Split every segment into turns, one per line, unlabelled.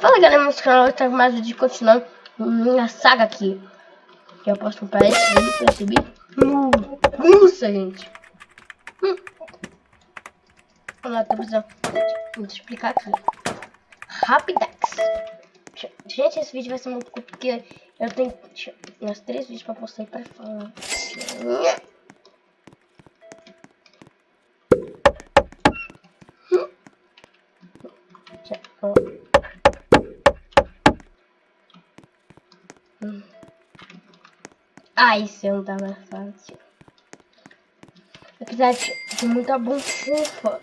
Fala galera, no canal trago mais vídeo continuando minha saga aqui. Que eu posso comprar esse vídeo pra subir. Nossa, gente. Hum. Vamos lá, tô precisando. Vou te explicar aqui. Rapidex. Gente, esse vídeo vai ser muito curto porque eu tenho meus três vídeos pra postar aí pra falar. Ah, isso não tá mais fácil. Apesar de muita bonfufa.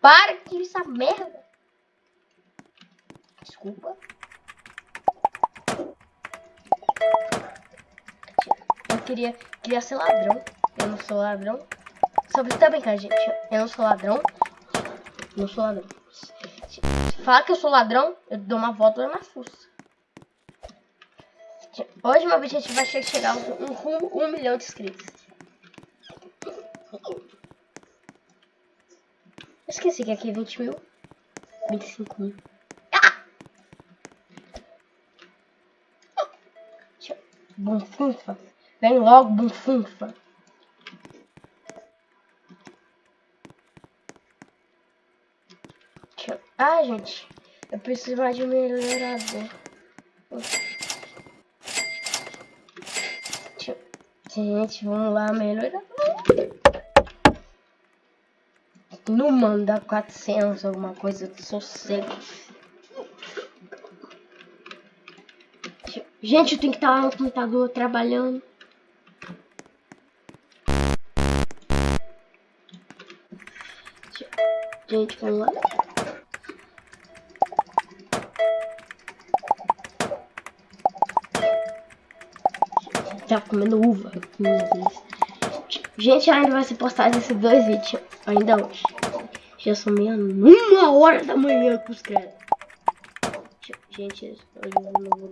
Para que essa merda. Desculpa. Eu queria, queria ser ladrão. Eu não sou ladrão. Só pra tá brincando, gente. Eu não sou ladrão. Não sou ladrão. Se fala que eu sou ladrão, eu dou uma volta na fuça. Hoje meu objetivo vai ser chegar um, um, um milhão de inscritos. Esqueci que aqui é 20 mil. 25 mil. Ah! Bunfunfa. Vem logo, bunfunfa. Ah, gente. Eu preciso mais de um melhorador. Gente, vamos lá, melhorar. Não manda 400, alguma coisa de sossego. Gente, eu tenho que estar lá no computador trabalhando. Gente, vamos lá. Tá comendo uva. Gente, ainda vai ser postado esses dois vídeos. Ainda hoje. Já são meia uma hora da manhã com os credos. Gente, eu não vou.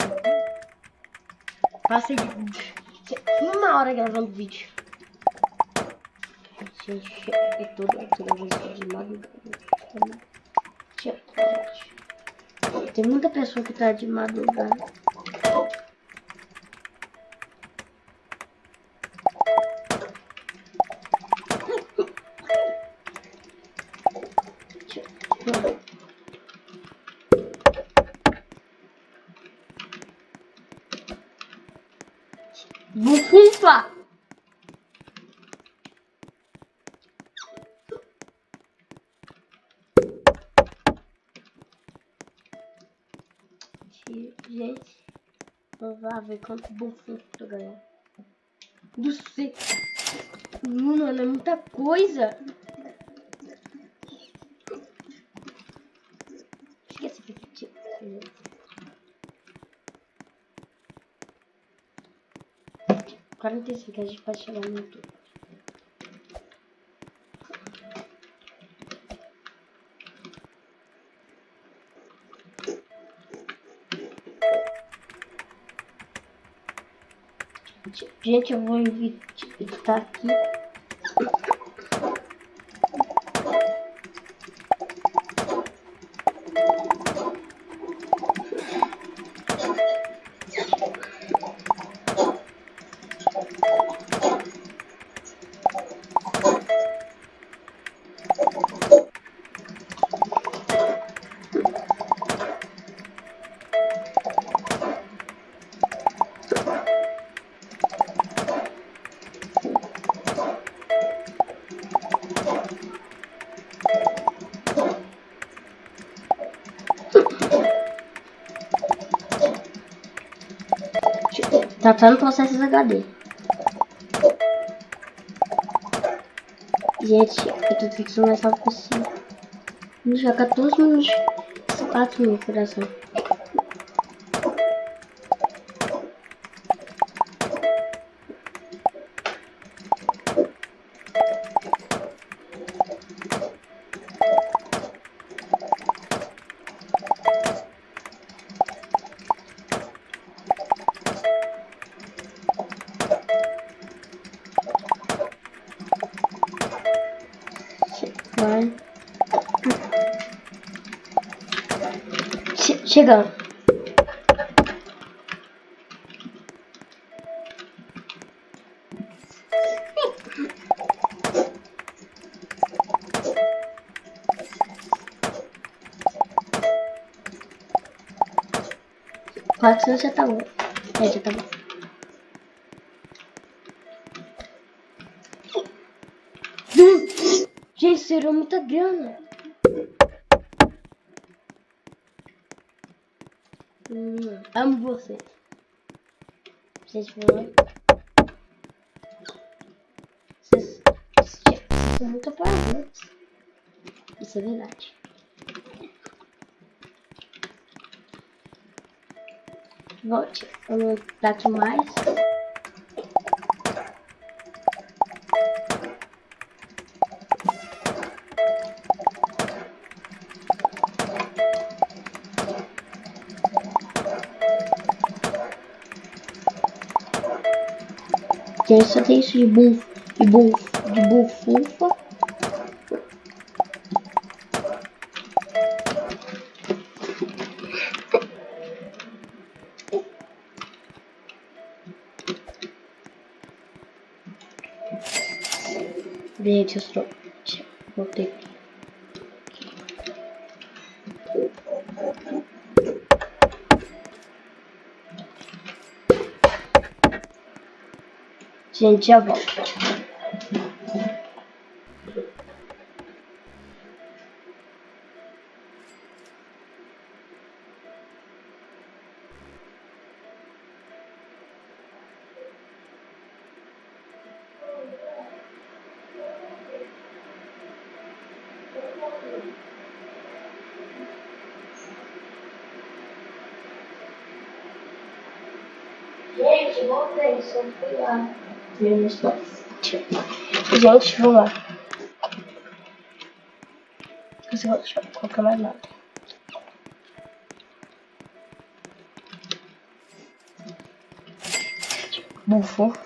Passei uma hora gravando vídeo. Gente, é tudo, é tudo, é de madrugada. Tem muita pessoa que tá de madrugada. Bufunfa! Gente, vamos ver quanto bufunfa eu ganhar. Do céu. Mano, é muita coisa. Esqueci que tinha. 45 a gente pode chegar no YouTube. Gente, eu vou editar aqui Tratando processos HD. Gente, eu tô fixando mais rápido. Já 14 minutos. 4 mil coração. Chegando. Quatrocentos já tá bom. É, já tá bom. Gente, será muita grana. Hum, amo vocês. Vocês foram. Vocês, vocês são muito apaixonados. Isso é verdade. Volte. Vamos dar aqui mais. Gente, só tem isso de buf, de buf, de bufufa. Gente, eu só... Voltei Gente, já volto. Gente, voltei, só fui lá. Menos dois. Gente, vamos lá. Deixa eu colocar mais nada. Bufo.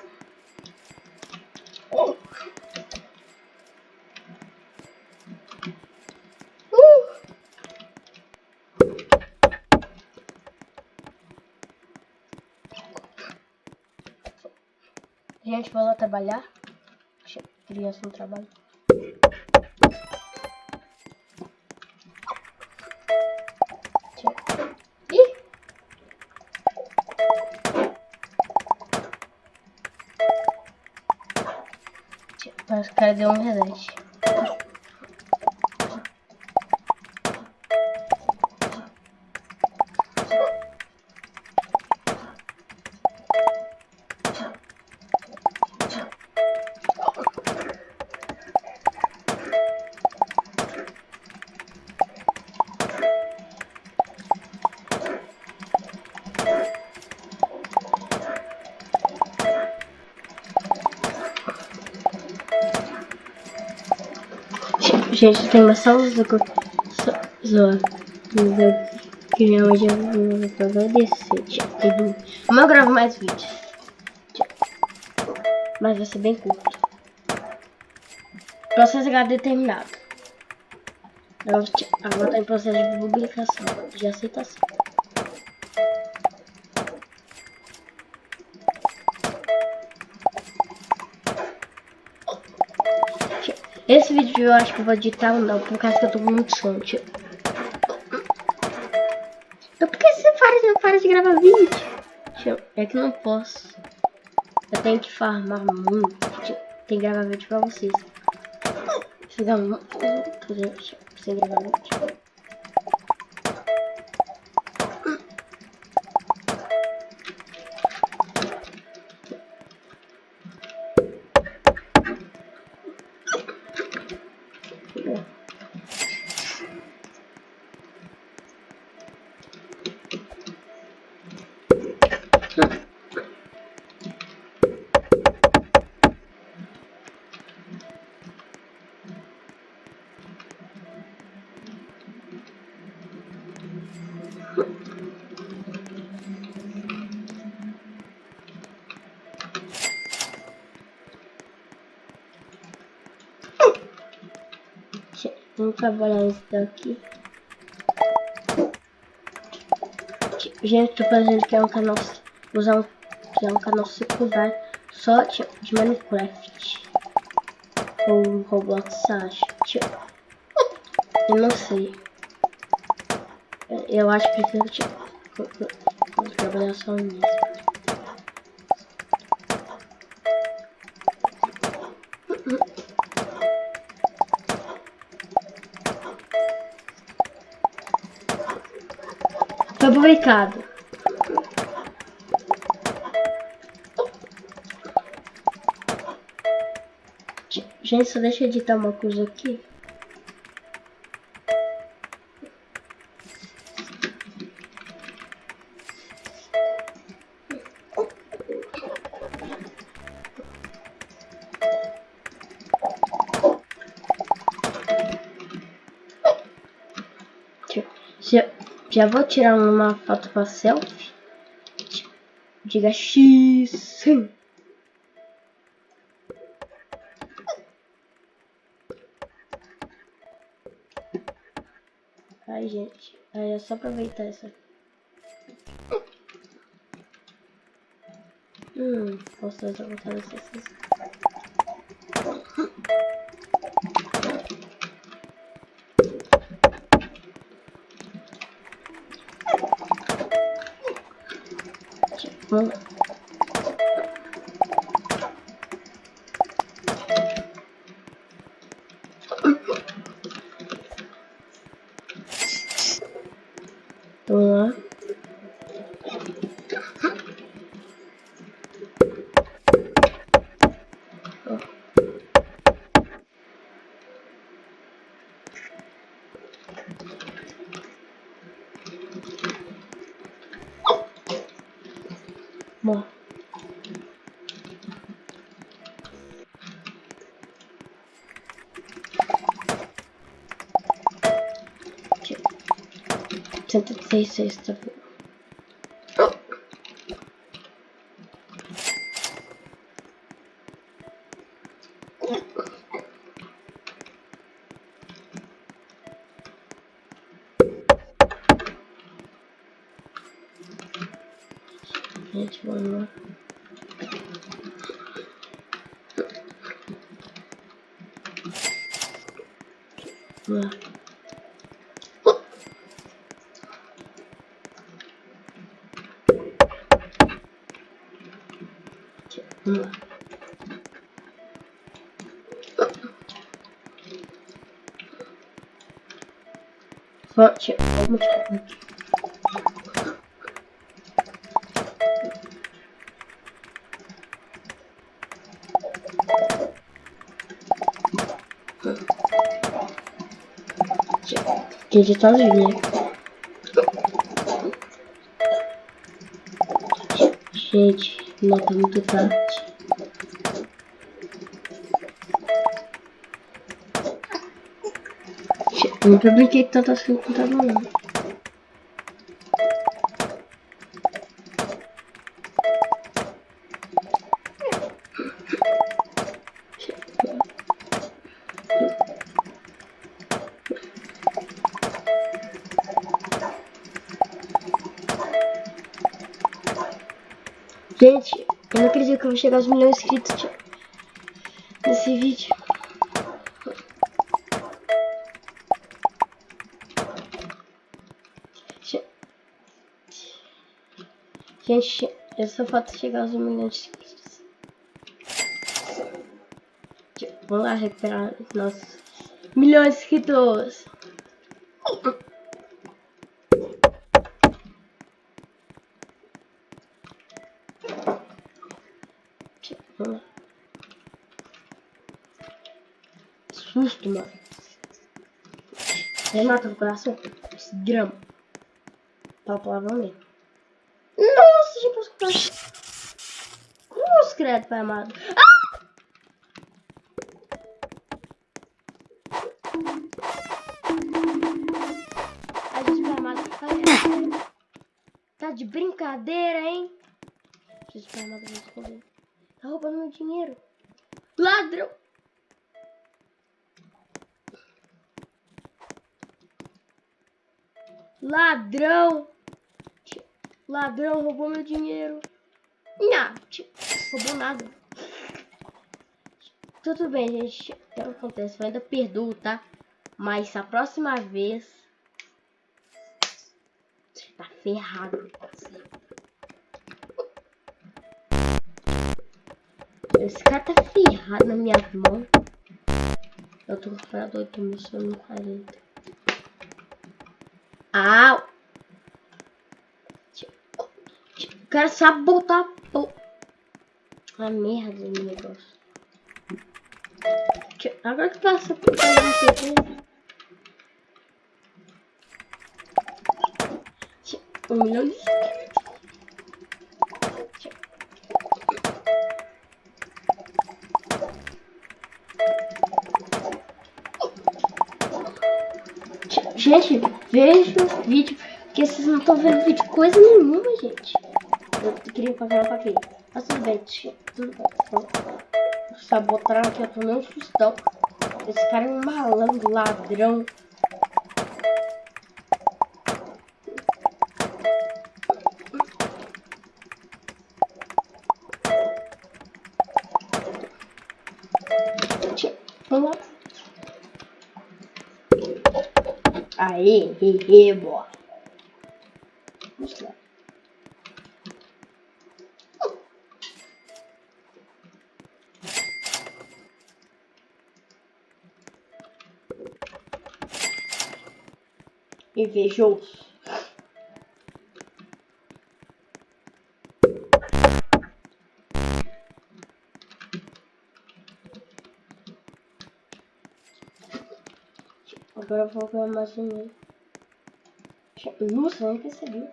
Gente, vou lá trabalhar. Criança no trabalho. Ih! Parece que o cara deu um reset. Gente, tem uma só zoa. Mas eu queria hoje eu vou agradecer. Amanhã eu gravo mais vídeos. Mas vai ser bem curto. Processo HD terminado. Agora está em processo de publicação, de aceitação. Esse vídeo eu acho que eu vou editar ou não, por causa que eu tô muito sono, tio. Então por que você para, de, para de gravar vídeo? É que não posso. Eu tenho que farmar muito. Tem que gravar vídeo pra vocês. Ficar muito sem gravar vídeo. Trabalhar isso daqui. Gente, tô fazendo que é um canal. Usar um. Que é um canal secundário só de, de Minecraft. Ou Roblox, acho. Tipo, eu não sei. Eu acho que precisa tipo, trabalhar só nisso. Fabricado. Gente, só deixa eu editar uma coisa aqui. Já, vou tirar uma foto para selfie. Diga X. Sim. Ai, gente. Aí é só aproveitar essa. Hum, posso fazer voltar Cento e seis, seis, tá bom. Gente, vamos Forte, vamos aqui. Gente, tá lindo, né? Gente, não tá muito tarde. Nunca brinquei tanto assim com o computador, não. Gente, eu não acredito que eu vou chegar aos milhões de inscritos nesse vídeo. Gente, eu só falta chegar aos milhões de inscritos. Vamos lá recuperar nossos milhões de inscritos. Lá. Susto, mano. Renata no coração. Esse grama. Tá palavrão ali. Posso comprar. Cruz, credo, pai amado. Ah! Ai, Jesus, pai amado. Tá de brincadeira, hein? Jesus, pai amado, vou esconder. Tá roubando meu dinheiro. Ladrão! Ladrão! Ladrão roubou meu dinheiro. Não, roubou nada. Tudo bem, gente. O que acontece? Eu ainda perdoo, tá? Mas a próxima vez. Tá ferrado. Esse cara tá ferrado na minha mão. Eu tô com 8 mil, só no 40. Au! O cara sabe botar a merda no negócio. Agora que passa por. Um milhão de Gente, veja o vídeo, porque vocês não estão vendo vídeo coisa nenhuma, gente. Eu queria fazer uma aqui. Mas tudo bem, tudo bem. Sabotaram aqui, eu tomei um sustão. Esse cara é um malandro, ladrão. Vamos lá. Aê, hehe, boa. Invejoso. Agora eu vou ver mais um e Nossa, nem percebi.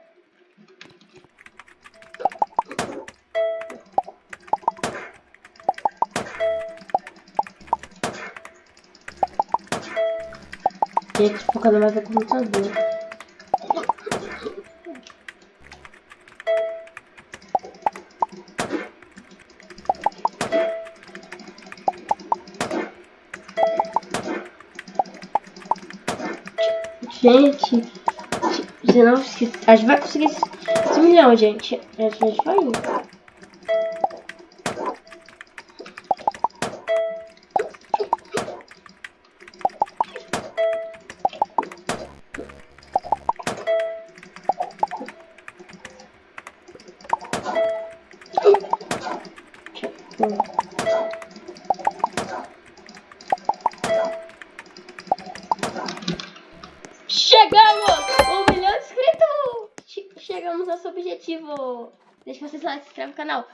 Gente, focando mais no computador. Gente, se não, a gente vai conseguir esse milhão, gente. A gente vai indo. Se inscreve no canal.